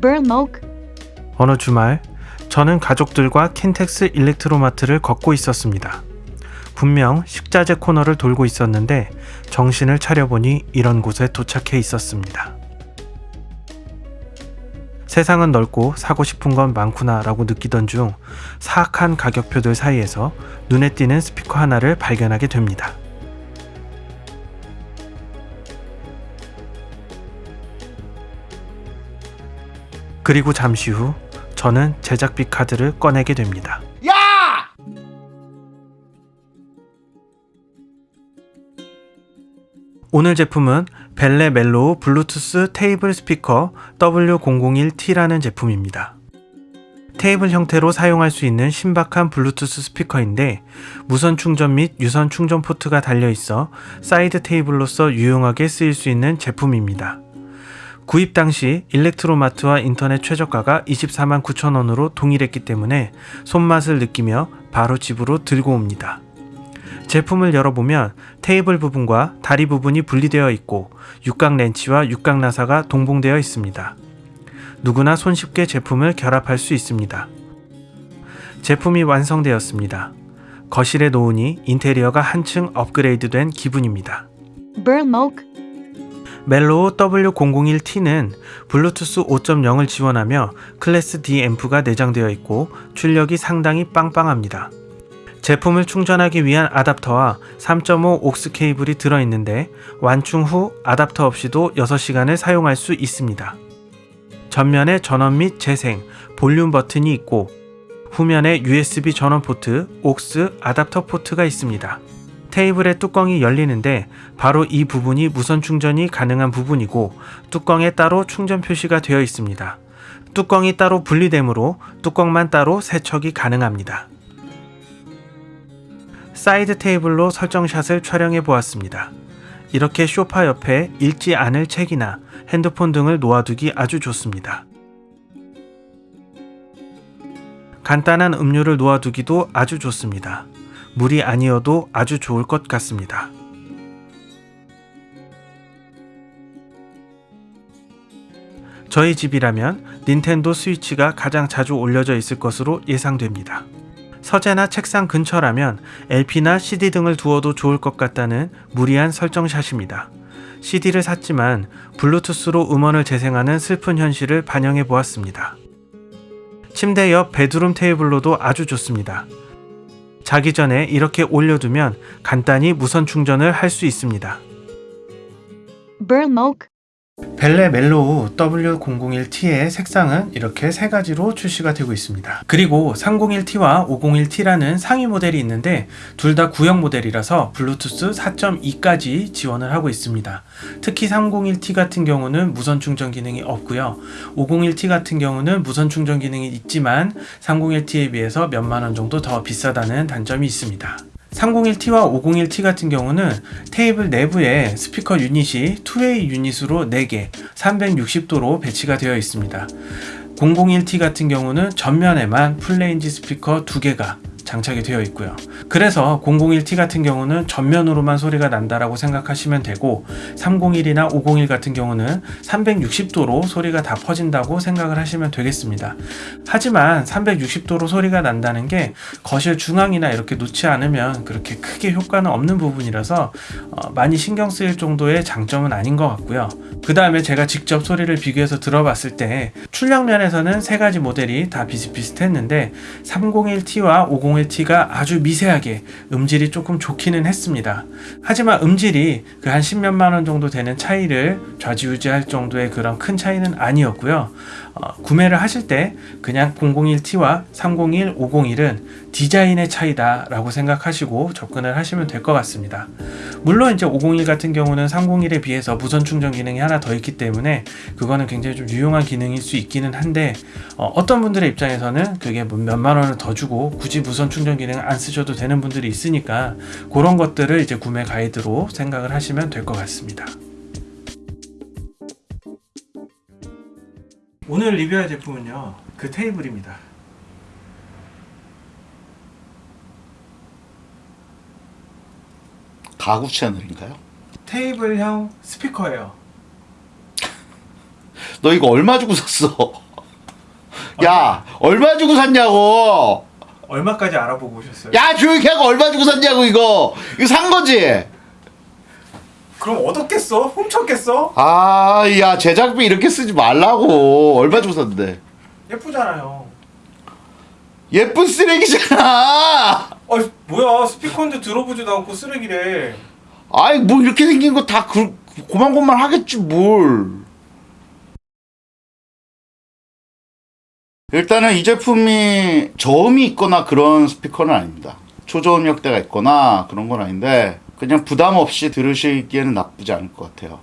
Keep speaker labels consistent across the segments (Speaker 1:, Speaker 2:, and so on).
Speaker 1: Burlmoke,
Speaker 2: 어느 주말 저는 가족들과 킨텍스 일렉트로마트를 걷고 있었습니다. 분명 식자재 코너를 돌고 있었는데 정신을 차려보니 이런 곳에 도착해 있었습니다. 세상은 넓고 사고 싶은 건 많구나 라고 느끼던 중 사악한 가격표들 사이에서 눈에 띄는 스피커 하나를 발견하게 됩니다. 그리고 잠시 후 저는 제작비 카드를 꺼내게 됩니다. 오늘 제품은 벨레 멜로우 블루투스 테이블 스피커 W001T라는 제품입니다. 테이블 형태로 사용할 수 있는 신박한 블루투스 스피커인데 무선 충전 및 유선 충전 포트가 달려 있어 사이드 테이블로서 유용하게 쓰일 수 있는 제품입니다. 구입 당시 일렉트로마트와 인터넷 최저가가 24만 9천 원으로 동일했기 때문에 손맛을 느끼며 바로 집으로 들고 옵니다. 제품을 열어보면 테이블 부분과 다리 부분이 분리되어 있고 육각 렌치와 육각 나사가 동봉되어 있습니다. 누구나 손쉽게 제품을 결합할 수 있습니다. 제품이 완성되었습니다. 거실에 놓으니 인테리어가 한층 업그레이드된 기분입니다. 멜로우 W001T는 블루투스 5.0을 지원하며 클래스 D 앰프가 내장되어 있고 출력이 상당히 빵빵합니다. 제품을 충전하기 위한 아답터와 3.5 AUX 케이블이 들어있는데 완충 후 아답터 없이도 6시간을 사용할 수 있습니다. 전면에 전원 및 재생, 볼륨 버튼이 있고 후면에 USB 전원 포트, AUX 아답터 포트가 있습니다. 테이블의 뚜껑이 열리는데 바로 이 부분이 무선 충전이 가능한 부분이고 뚜껑에 따로 충전 표시가 되어 있습니다. 뚜껑이 따로 분리되므로 뚜껑만 따로 세척이 가능합니다. 사이드 테이블로 설정샷을 촬영해 보았습니다. 이렇게 쇼파 옆에 읽지 않을 책이나 핸드폰 등을 놓아두기 아주 좋습니다. 간단한 음료를 놓아두기도 아주 좋습니다. 물이 아니어도 아주 좋을 것 같습니다. 저희 집이라면 닌텐도 스위치가 가장 자주 올려져 있을 것으로 예상됩니다. 서재나 책상 근처라면 LP나 CD 등을 두어도 좋을 것 같다는 무리한 설정샷입니다. CD를 샀지만 블루투스로 음원을 재생하는 슬픈 현실을 반영해 보았습니다. 침대 옆 bedroom 테이블로도 아주 좋습니다. 자기 전에 이렇게 올려두면 간단히 무선 충전을 할 수 있습니다.
Speaker 1: Burlmoke,
Speaker 2: 벨레 멜로우 W001T의 색상은 이렇게 세 가지로 출시가 되고 있습니다. 그리고 301T와 501T라는 상위 모델이 있는데 둘 다 구형 모델이라서 블루투스 4.2까지 지원을 하고 있습니다. 특히 301T 같은 경우는 무선 충전 기능이 없고요. 501T 같은 경우는 무선 충전 기능이 있지만 301T에 비해서 몇만 원 정도 더 비싸다는 단점이 있습니다. 301T와 501T 같은 경우는 테이블 내부에 스피커 유닛이 2way 유닛으로 4개, 360도로 배치가 되어 있습니다. 001T 같은 경우는 전면에만 full range 스피커 2개가 장착이 되어 있고요. 그래서 001T 같은 경우는 전면으로만 소리가 난다라고 생각하시면 되고 301이나 501 같은 경우는 360도로 소리가 다 퍼진다고 생각을 하시면 되겠습니다. 하지만 360도로 소리가 난다는 게 거실 중앙이나 이렇게 놓지 않으면 그렇게 크게 효과는 없는 부분이라서 어, 많이 신경 쓰일 정도의 장점은 아닌 것 같고요. 그 다음에 제가 직접 소리를 비교해서 들어봤을 때 출력 면에서는 세 가지 모델이 다 비슷비슷했는데 301T와 501T가 아주 미세하게 음질이 조금 좋기는 했습니다. 하지만 음질이 그한 10몇만 원 정도 되는 차이를 좌지우지할 정도의 그런 큰 차이는 아니었고요. 어, 구매를 하실 때 그냥 001T와 301, 501은 디자인의 차이다 라고 생각하시고 접근을 하시면 될 것 같습니다. 물론 이제 501 같은 경우는 301에 비해서 무선 충전 기능이 하나 더 있기 때문에 그거는 굉장히 좀 유용한 기능일 수 있기는 한데 어, 떤 분들의 입장에서는 그게 뭐 몇만 원을 더 주고 굳이 무선 충전 기능을 안 쓰셔도 되는 분들이 있으니까 그런 것들을 이제 구매 가이드로 생각을 하시면 될 것 같습니다. 오늘 리뷰할 제품은요 그 테이블입니다
Speaker 3: 가구 채널인가요?
Speaker 2: 테이블형 스피커예요
Speaker 3: 너 이거 얼마 주고 샀어? 야, 얼마 주고 샀냐고!
Speaker 2: 얼마까지 알아보고 오셨어요?
Speaker 3: 야, 조용히 하고 얼마 주고 샀냐고, 이거! 이거 산 거지?
Speaker 2: 그럼 얻었겠어? 훔쳤겠어?
Speaker 3: 아, 야, 제작비 이렇게 쓰지 말라고. 얼마 주고 샀는데?
Speaker 2: 예쁘잖아요.
Speaker 3: 예쁜 쓰레기잖아!
Speaker 2: 아 뭐야 스피커인데 들어보지도 않고 쓰레기래.
Speaker 3: 아이, 뭐 이렇게 생긴 거 다 그, 고만고만 하겠지, 뭘. 일단은 이 제품이 저음이 있거나 그런 스피커는 아닙니다. 초저음역대가 있거나 그런 건 아닌데 그냥 부담 없이 들으시기에는 나쁘지 않을 것 같아요.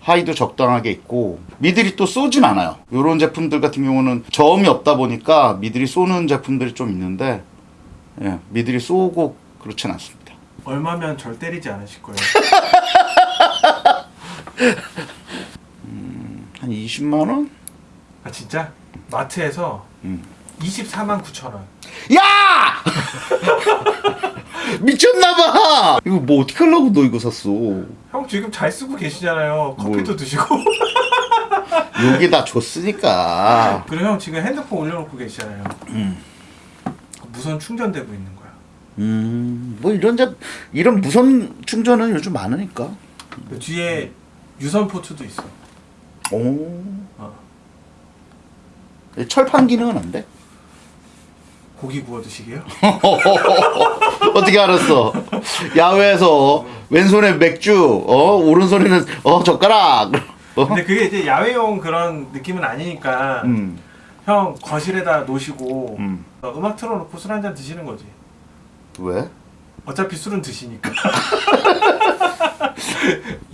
Speaker 3: 하이도 적당하게 있고 미들이 또 쏘진 않아요. 이런 제품들 같은 경우는 저음이 없다 보니까 미들이 쏘는 제품들이 좀 있는데 예, 미들이 쏘고 그렇진 않습니다.
Speaker 2: 얼마면 절 때리지 않으실 거예요.
Speaker 3: 한 20만 원?
Speaker 2: 아 진짜? 마트에서
Speaker 3: 음.
Speaker 2: 24만 9천 원.
Speaker 3: 야! 미쳤나봐! 이거 뭐 어떻게 하려고 너 이거 샀어?
Speaker 2: 형 지금 잘 쓰고 계시잖아요.
Speaker 3: 뭘.
Speaker 2: 커피도 드시고.
Speaker 3: 여기다 줬으니까.
Speaker 2: 그리고 형 지금 핸드폰 올려놓고 계시잖아요.
Speaker 3: 음.
Speaker 2: 무선 충전되고 있는 거야.
Speaker 3: 음, 뭐 이런 자, 이런 무선 충전은 요즘 많으니까.
Speaker 2: 그 뒤에 유선 포트도 있어.
Speaker 3: 오.
Speaker 2: 어.
Speaker 3: 철판 기능은 안 돼?
Speaker 2: 고기 구워 드시게요?
Speaker 3: 어떻게 알았어? 야외에서 왼손에 맥주, 어 오른손에는 어 젓가락. 어?
Speaker 2: 근데 그게 이제 야외용 그런 느낌은 아니니까
Speaker 3: 음,
Speaker 2: 형 거실에다 놓으시고
Speaker 3: 음.
Speaker 2: 어, 음악 틀어놓고 술 한 잔 드시는 거지.
Speaker 3: 왜?
Speaker 2: 어차피 술은 드시니까.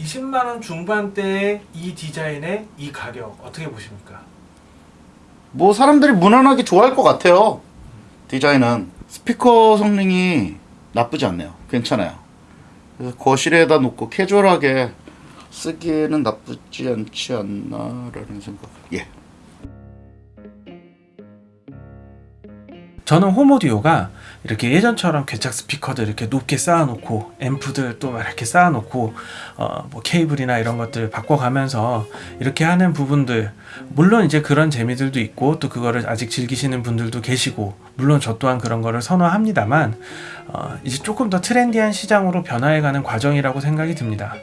Speaker 2: 20만 원 중반대의 이 디자인의 이 가격 어떻게 보십니까?
Speaker 3: 뭐 사람들이 무난하게 좋아할 것 같아요. 디자인은 스피커 성능이 나쁘지 않네요. 괜찮아요. 그래서 거실에다 놓고 캐주얼하게 쓰기에는 나쁘지 않지 않나 라는 생각. 예.
Speaker 2: 저는 홈오디오가 이렇게 예전처럼 괴착 스피커들 이렇게 높게 쌓아놓고 앰프들 또막 이렇게 쌓아놓고 어, 뭐 케이블이나 이런 것들 바꿔가면서 이렇게 하는 부분들 물론 이제 그런 재미들도 있고 또 그거를 아직 즐기시는 분들도 계시고 물론 저 또한 그런 거를 선호합니다만 어, 이제 조금 더 트렌디한 시장으로 변화해가는 과정이라고 생각이 듭니다.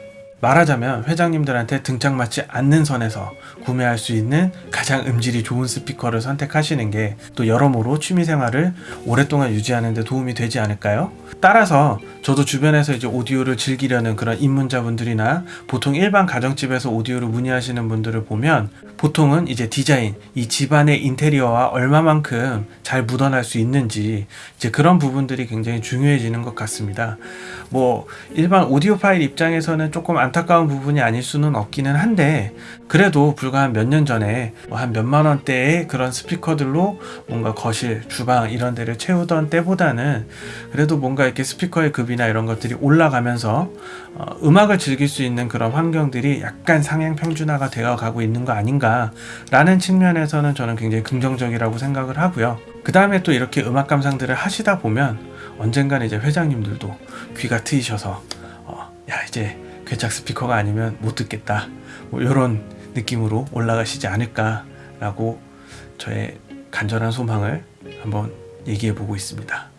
Speaker 2: 말하자면 회장님들한테 등짝 맞지 않는 선에서 구매할 수 있는 가장 음질이 좋은 스피커를 선택하시는 게 또 여러모로 취미생활을 오랫동안 유지하는 데 도움이 되지 않을까요? 따라서 저도 주변에서 이제 오디오를 즐기려는 그런 입문자분들이나 보통 일반 가정집에서 오디오를 문의하시는 분들을 보면 보통은 이제 디자인, 이 집안의 인테리어와 얼마만큼 잘 묻어날 수 있는지 이제 그런 부분들이 굉장히 중요해지는 것 같습니다. 뭐 일반 오디오 파일 입장에서는 조금 안 타까운 부분이 아닐 수는 없기는 한데 그래도 불과 한 몇 년 전에 뭐한 몇만 원대의 그런 스피커들로 뭔가 거실, 주방 이런 데를 채우던 때보다는 그래도 뭔가 이렇게 스피커의 급이나 이런 것들이 올라가면서 어, 음악을 즐길 수 있는 그런 환경들이 약간 상향 평준화가 되어 가고 있는 거 아닌가 라는 측면에서는 저는 굉장히 긍정적이라고 생각을 하고요. 그 다음에 또 이렇게 음악 감상들을 하시다 보면 언젠간 이제 회장님들도 귀가 트이셔서 어, 야 이제 괴착 스피커가 아니면 못 듣겠다 뭐 이런 느낌으로 올라가시지 않을까 라고 저의 간절한 소망을 한번 얘기해 보고 있습니다.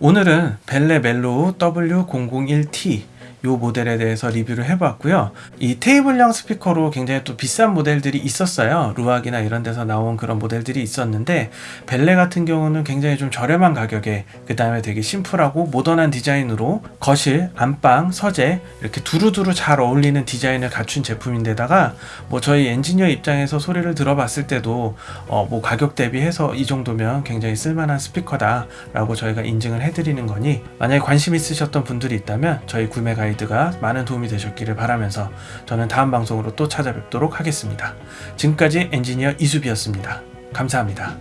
Speaker 2: 오늘은 벨레 멜로우 W001T 요 모델에 대해서 리뷰를 해봤고요. 이 테이블형 스피커로 굉장히 또 비싼 모델들이 있었어요. 루악이나 이런 데서 나온 그런 모델들이 있었는데 벨레 같은 경우는 굉장히 좀 저렴한 가격에 그 다음에 되게 심플하고 모던한 디자인으로 거실, 안방, 서재 이렇게 두루두루 잘 어울리는 디자인을 갖춘 제품인데다가 뭐 저희 엔지니어 입장에서 소리를 들어봤을 때도 어 뭐 가격 대비해서 이 정도면 굉장히 쓸만한 스피커다 라고 저희가 인증을 해드리는 거니 만약에 관심 있으셨던 분들이 있다면 저희 구매 가이드 가 많은 도움이 되셨기를 바라면서 저는 다음 방송으로 또 찾아뵙도록 하겠습니다. 지금까지 엔지니어 이수비였습니다. 감사합니다.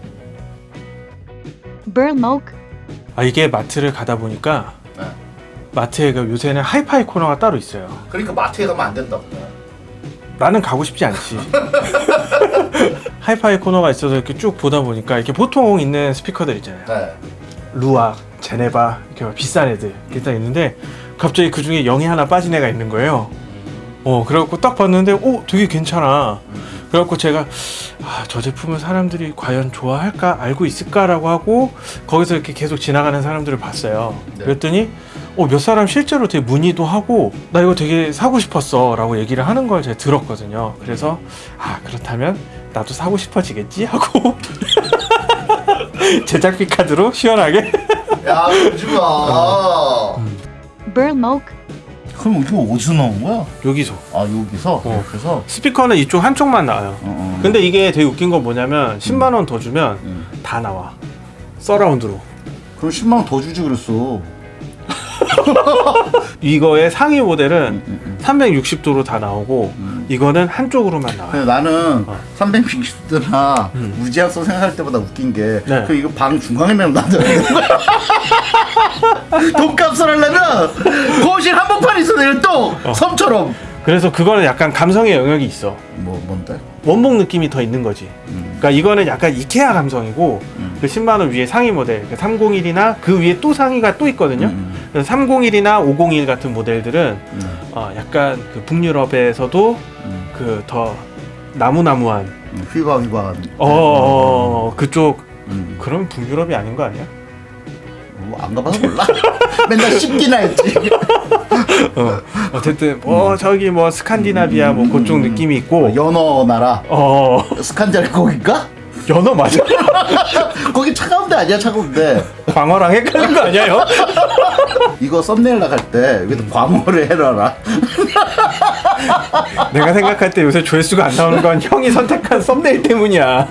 Speaker 2: 아 이게 마트를 가다 보니까
Speaker 3: 네.
Speaker 2: 마트에 그 요새는 하이파이 코너가 따로 있어요.
Speaker 3: 그러니까 마트에 가면 안 된다고.
Speaker 2: 나는 가고 싶지 않지. 하이파이 코너가 있어서 이렇게 쭉 보다 보니까 이렇게 보통 있는 스피커들 있잖아요.
Speaker 3: 네.
Speaker 2: 루악, 제네바 이렇게 막 비싼 애들 이렇게 딱 있는데 갑자기 그 중에 0이 하나 빠진 애가 있는 거예요. 어 그래갖고 딱 봤는데 오 되게 괜찮아. 그래갖고 제가 아, 저 제품을 사람들이 과연 좋아할까 알고 있을까라고 하고 거기서 이렇게 계속 지나가는 사람들을 봤어요.
Speaker 4: 네.
Speaker 2: 그랬더니 어, 몇 사람 실제로 되게 문의도 하고 나 이거 되게 사고 싶었어 라고 얘기를 하는 걸 제가 들었거든요. 그래서 아 그렇다면 나도 사고 싶어지겠지 하고 제작비 카드로 시원하게
Speaker 4: 야 그러지 마.
Speaker 1: Burl Moke,
Speaker 3: 그럼 이거 어디서 나온 거야?
Speaker 2: 여기서
Speaker 3: 아 여기서
Speaker 2: 어.
Speaker 3: 그래서
Speaker 2: 스피커는 이쪽 한쪽만 나와요.
Speaker 3: 어, 어.
Speaker 2: 근데 이게 되게 웃긴 건 뭐냐면 10만 원 더 주면
Speaker 3: 음.
Speaker 2: 다 나와. 서라운드로.
Speaker 3: 그럼 10만 원 더 주지 그랬어.
Speaker 2: 이거의 상위 모델은
Speaker 3: 음, 음.
Speaker 2: 360도로 다 나오고
Speaker 3: 음.
Speaker 2: 이거는 한쪽으로만 나와요.
Speaker 3: 근데 나는
Speaker 2: 어.
Speaker 3: 360도나
Speaker 2: 음.
Speaker 3: 무제약소 생각할 때보다 웃긴 게,
Speaker 2: 네.
Speaker 3: 그 이거 방 놔둬야 되는 거야. 돈값을 하려면 거실 한복판 있어 내가 또 섬처럼.
Speaker 2: 그래서 그거는 약간 감성의 영역이 있어.
Speaker 3: 뭐 뭔데?
Speaker 2: 원목 느낌이 더 있는 거지.
Speaker 3: 음.
Speaker 2: 그러니까 이거는 약간 이케아 감성이고
Speaker 3: 음.
Speaker 2: 그 10만 원 위에 상위 모델 301이나 그 위에 또 상위가 또 있거든요.
Speaker 3: 음.
Speaker 2: 그래서 301이나 501 같은 모델들은
Speaker 3: 음.
Speaker 2: 어, 약간 그 북유럽에서도
Speaker 3: 음.
Speaker 2: 그더 나무나무한
Speaker 3: 음. 휘바 휘바한.
Speaker 2: 어, 어 그쪽
Speaker 3: 음.
Speaker 2: 그럼 북유럽이 아닌 거 아니야?
Speaker 3: 뭐 안 가봐서 몰라. 맨날 씹기나 했지.
Speaker 2: 어, 어쨌든 뭐 저기 뭐 스칸디나비아 뭐 그쪽 느낌이 있고
Speaker 3: 연어 나라.
Speaker 2: 어
Speaker 3: 스칸디아 거기가?
Speaker 2: 연어 맞아?
Speaker 3: 거기 차가운 데 아니야 차가운 데.
Speaker 2: 광어랑 헷갈린 거 아니에요?
Speaker 3: 이거 썸네일 나갈 때 여기다 광어를 해놔라.
Speaker 2: 내가 생각할 때 요새 조회수가 안 나오는 건 형이 선택한 썸네일 때문이야.